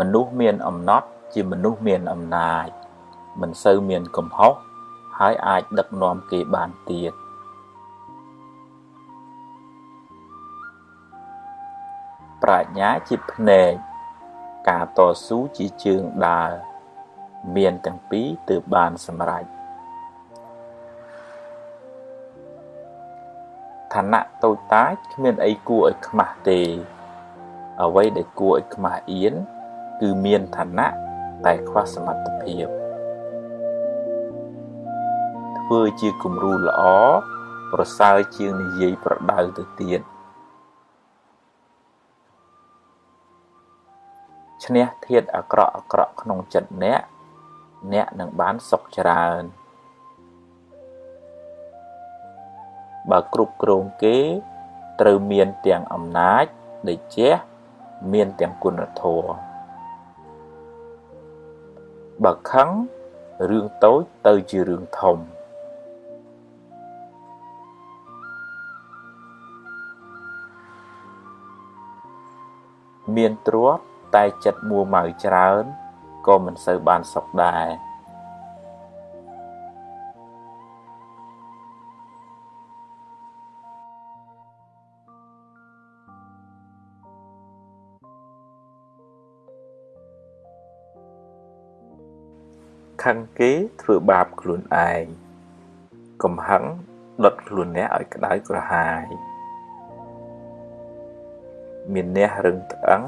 មនុស្សមានអំណត់ជាមនុស្សមានអំណាចមិនសូវមានកំហុសហើយអាចដឹកនាំគេបានទៀតប្រាជ្ញាជាភ្នែកការតស៊ូជាជើងដើរមានទាំងពីរទើបបានសម្រេចឋានៈតូចតាចគ្មានអីគួរឲ្យខ្មាស់ទេ អ្វីដែលគួរឲ្យខ្មាស់អៀន គឺមានឋានៈតែខ្វះសមត្ថភាពធ្វើជាគំរូល្អប្រសើរជាងនិយាយប្រដៅទៅទៀតឈ្នះធាតអាក្រក់អាក្រក់ក្នុងចិត្តអ្នកអ្នកនឹងបានសុខច្រើនបើគ្រប់គ្រងគេត្រូវមានទាំងអំណាចដេជះមានទាំងគុណធម៌ បើខឹងរឿងតូចទៅជារឿងធំមានទ្រព្យតែចិត្តមួម៉ៅច្រើនក៏មិនសូវបានសុខដែរ ខឹងគេធ្វើបាបខ្លួនឯងកំហឹងដុតខ្លួនអ្នកឲ្យក្តៅក្រហាយ មានអ្នករឹងត្អឹង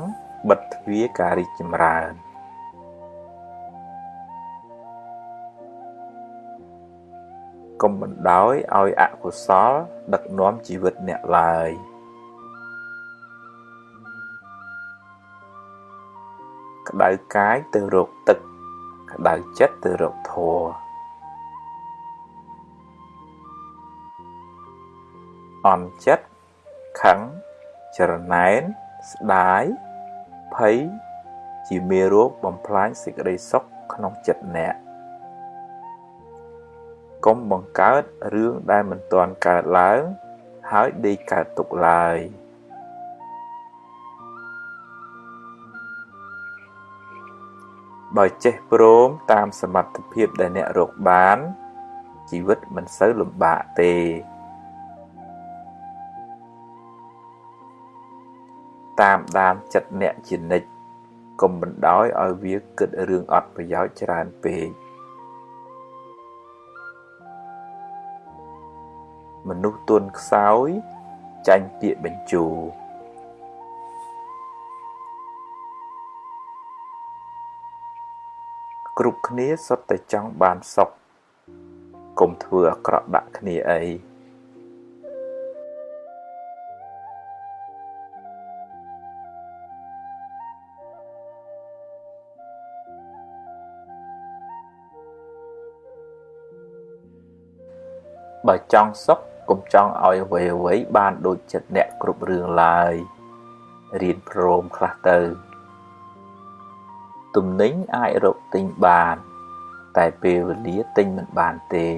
បិទទ្វារការរីកចម្រើនកុំបណ្ដោយឲ្យអកុសល ដឹកនាំជីវិតអ្នកឡើយក្តៅកាយទៅរកទឹក ក្តៅចិត្តទៅរកធម៌អន់ចិត្តខឹងចរណែនស្ដាយភ័យជាមេរោគបំផ្លាញសេចក្តីសុខក្នុងចិត្តអ្នកកុំបង្កើតរឿងដែលមិនទាន់កើតឡើង ហើយដេកកើតទុកឡើយ បើចេះព្រមតាមសមត្ថភាពដែលអ្នករកបាន ជីវិតមិនសូវលំបាកទេតាមដានចិត្តអ្នកជានិច្ចកុំបណ្ដោយឲ្យវាគិតរឿងអត់ប្រយោជន៍ច្រើនពេកមនុស្សទន់ខ្សោយចាញ់ពាក្យបញ្ជូ គ្រប់គ្នាសុទ្ធតែចង់បានសុខកុំធ្វើអាក្រក់ដាក់គ្នាអីបើចង់សុខកុំចង់ឲ្យអ្វីអ្វីបានដូចចិត្តអ្នកគ្រប់រឿងឡើយរៀនព្រមខ្លះទៅ ទំនិញអាចរកទិញបាន តែពេលវេលាទិញមិនបានទេ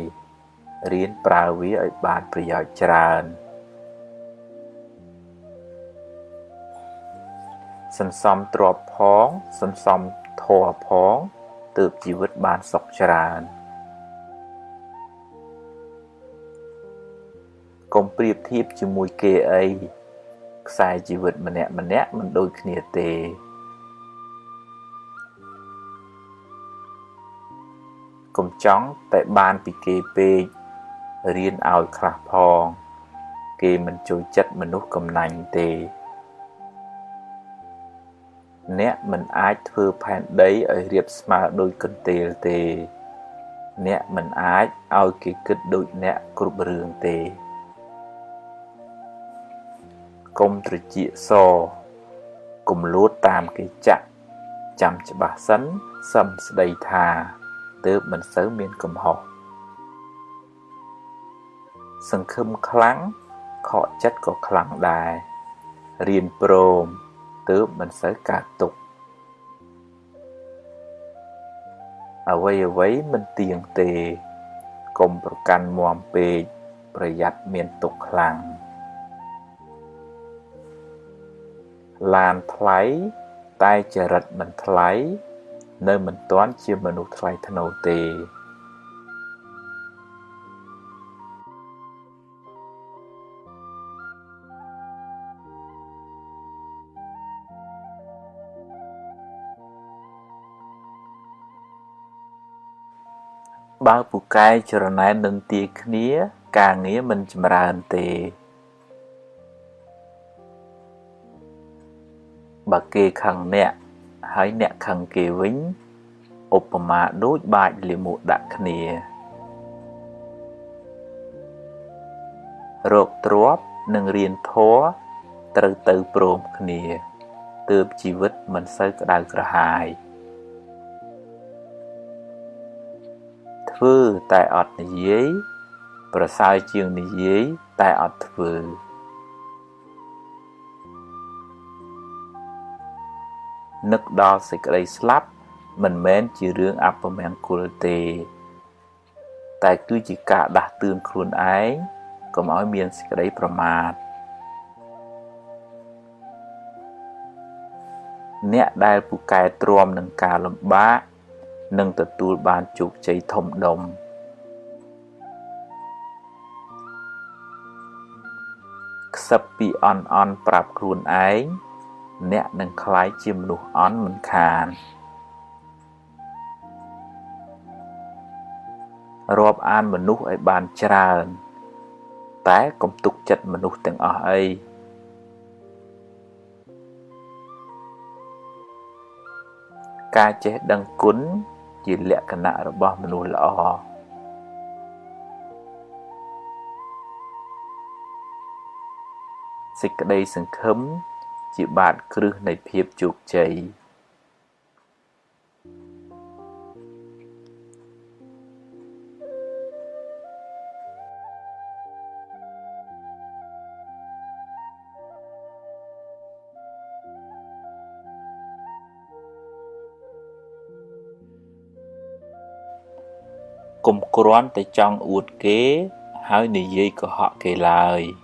រៀនប្រើវាឲ្យបានប្រយោជន៍ច្រើនសន្សំទ្រព្យផងសន្សំធម៌ផងទើបជីវិតបានសុខច្រើនកុំប្រៀបធៀបជាមួយគេអីខ្សែជីវិតម្នាក់ម្នាក់មិនដូចគ្នាទេ កុំចង់តែបានពីគេពេករៀនឲ្យខ្លះផង គេមិនចូលចិត្តមនុស្សកំណាញ់ទេ អ្នកមិនអាចធ្វើផែនដីឲ្យរៀបស្មើដោយកន្ទេលទេ អ្នកមិនអាចឲ្យគេគិតដូចអ្នកគ្រប់រឿងទេកុំត្រចៀកសកុំលួតតាមគេចាក់ចាំច្បាស់សិនសឹមស្ដីថា ទើបមិនសូវមានកំហុសសង្ឃឹមខ្លាំងខកចិត្តក៏ខ្លាំងដែររៀនព្រមទើបមិនសូវកើតទុកអ្វីអ្វីមិនទៀងទេកុំប្រកាន់មាំពេកប្រយ័ត្នមានទុកខ្លាំងឡានថ្លៃតែចរិតមិនថ្លៃ នៅមិនទាន់ជាមនុស្សថ្លៃថ្នូរទេបើពូកែចរណែននឹងទាគ្នា ការងារមិនចម្រើនទេបើគេខឹងអ្នក ហើយអ្នកខឹងគេវិញឧបមាដូចបាចលាមកដាក់គ្នារោគទ្របនិងរៀនធัวត្រូវទៅព្រមគ្នាទើបជីវិតមិនសូវក្តៅក្រហាយធ្វើតែអត់និយាយ ប្រសើរជាងនិយាយតែអត់ធ្វើ នឹកដល់សេចក្តីស្លាប់ មិនមែនជារឿងអពមង្គលទេ តែគឺជាការដាស់តឿនខ្លួនឯងកុំឲ្យមានសេចក្តីប្រមាទអ្នកដែលពូកែទ្រាំនឹងការលំបាកនឹងទទួលបានជោគជ័យធំដុំខ្សឹបពីអន់អន់ប្រាប់ខ្លួនឯង អ្នកនឹងคล้ายជាមនុស្សអន់មិនខានរាប់អានមនុស្សឲ្យបានច្រើន តែកុំទុកចិត្តមនុស្សទាំងអស់អីការចេះដឹងគុណជាលក្ខណៈរបស់មនុស្សល្អសេចក្តីសង្ឃឹម ជាបាតគ្រឹះនៃភាពជោគជ័យកុំគ្រាន់តែចង់អួតគេ ហើយនិយាយកុហកគេឡើយ។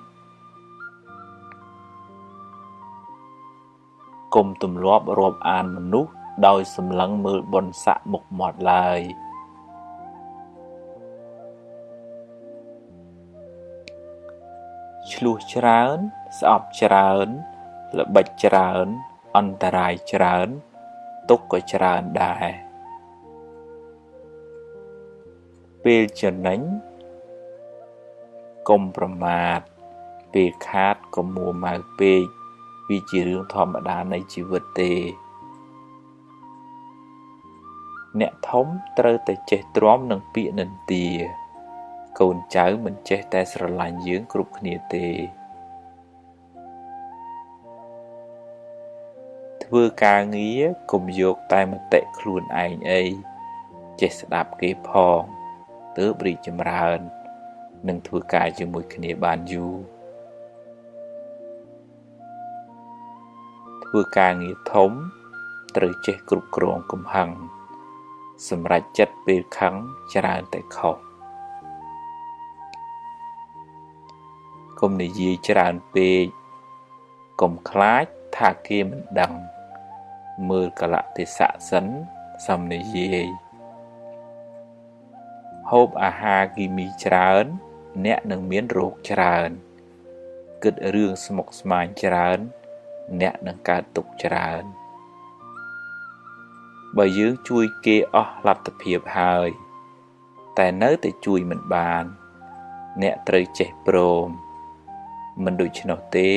កុំទម្លាប់រាប់អានមនុស្សដោយសម្លឹងមើលបុណ្យស័ក្តិមុខមាត់ឡើយឆ្លោះច្រើន ស្អប់ច្រើន ល្បិចច្រើន អន្តរាយច្រើន ទុកក៏ច្រើនដែរពេលចំណេញកុំប្រមាទពេលខាតកុំមួម៉ៅពេក វាជារឿងធម្មតានៃជីវិតទេ អ្នកធំត្រូវតែចេះទ្រាំនឹងពាក្យនិន្ទា កូនចៅមិនចេះតែស្រឡាញ់យើងគ្រប់គ្នាទេ ធ្វើការងារកុំយកតែមតិខ្លួនឯងអីចេះស្ដាប់គេផងទើបរីកចម្រើន និងធ្វើការជាមួយគ្នាបានយូរ ធ្វើការងារធំ ត្រូវចេះគ្រប់គ្រងកំហឹងសម្រាប់ចិត្តពេលខឹងច្រើនតែខុសកុំនិយាយច្រើនពេកកុំខ្លាចថាគេមិនដឹង មើលកលៈទេសៈសិនសំនិយាយហូបអាហារគីមីច្រើន អ្នកនឹងមានរោគច្រើន គិតរឿងស្មុគស្មាញច្រើន អ្នកនឹងកើតទុកច្រើនបើយើងជួយគេអស់លទ្ធភាពហើយ តែនៅតែជួយមិនបាន អ្នកត្រូវចេះព្រមមិនដូច្នោះទេ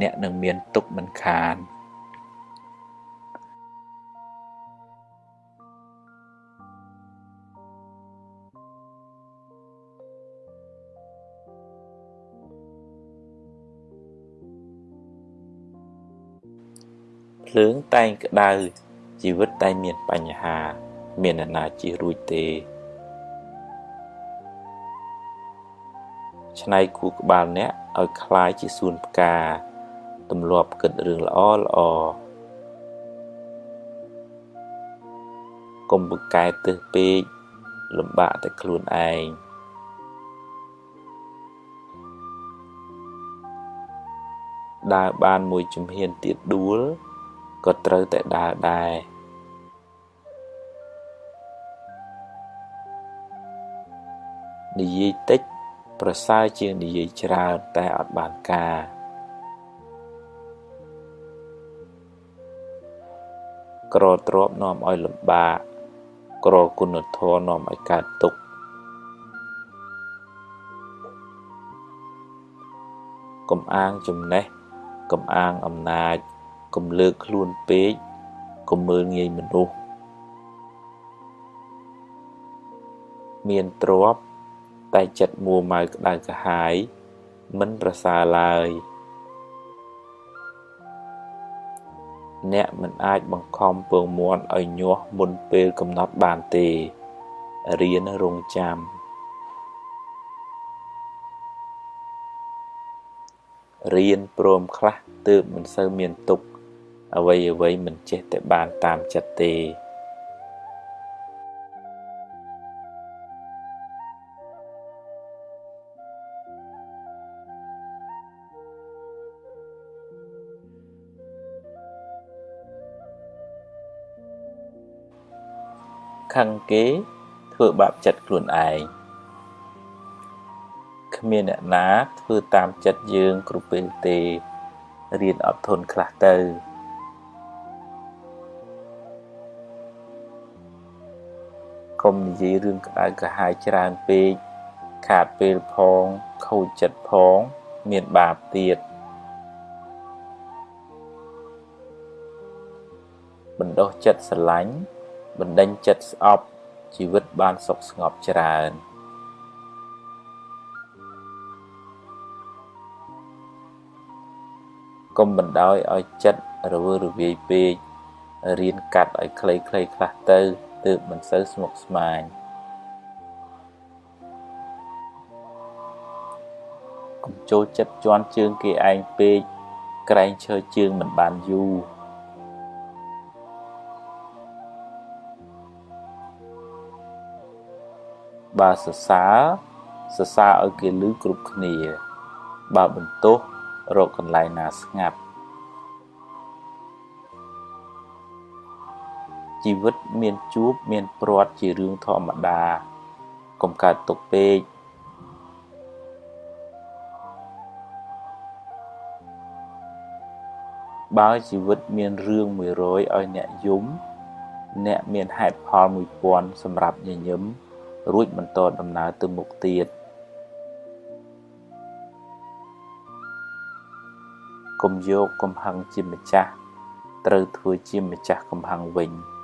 អ្នកនឹងមានទុកមិនខាន។ ភ្លើងតែងក្តៅជីវិតតែងមានបញ្ហា មានអ្នកណាជៀសរួចទេឆ្នៃគូក្បាលអ្នកឲ្យคล้ายជាសួនផ្កាទម្លាប់គិតរឿងល្អល្អកុំបកកែទឹះពេកលំបាកតែខ្លួនឯងដើរបានមួយជំហានទៀតដួល ក៏ត្រូវតែដើរដែរនិយាយតិច ប្រសើរជាងនិយាយច្រើនតែអត់បានការក្រទ្របនាំឲ្យលំបាកក្រគុណធម៌នាំឲ្យកើតទុក្ខកំអាងចំណេះកំអាងអំណាច កំលើកខ្លួនពេកកំមើលងាយមនុស្សមានទ្រពតែចិត្តមួម៉ៅក្តៅក្រហាយមិនប្រសើរឡើយ អ្នកមិនអាចបង្ខំពងមាន់ឲ្យញាស់មុនពេលកំណត់បានទេរៀនរងចាំរៀនព្រមខ្លះទើបមិនសូវមានទុក អ្វីអ្វីមិនចេះតែបានតាមចិត្តទេខឹងគេធ្វើបាបចិត្តខ្លួនឯងគ្មានអ្នកណាធ្វើតាមចិត្តយើងគ្រប់ពេលទេរៀនអត់ធន់ខ្លះទៅ និយាយរឿងក្តៅក្រហាយច្រើនពេកខាតពេលផងខូចចិត្តផង មានបាបទៀតបណ្ដោះចិត្តស្រឡាញ់បណ្ដេញចិត្តស្អប់ជីវិតបានសុខស្ងប់ច្រើនកុំបណ្ដោយឲ្យចិត្តរវើរវាយពេករៀនកាត់ឲ្យខ្លីៗខ្លះទៅ ទើបមិនសូវស្មុគស្មាញកុំចូលចិត្តជន់ជើងគេឯងពេកក្រែងឈើជើងមិនបានយូរបើសរសើរសរសើរឲ្យគេឮគ្រប់គ្នា បើបន្ទោសរកកន្លែងណាស្ងាត់ ជីវិតមានជួបមានព្រាត់ជារឿងធម្មតាកុំកើតទុកពេកបើជីវិតមានរឿង100ឲ្យអ្នកយំ អ្នកមានហេតុផល1000សម្រាប់ញញឹមរួចបន្តដំណើរទៅមុខទៀតកុំយកកំហឹងជាម្ចាស់ត្រូវធ្វើជាម្ចាស់កំហឹងវិញ។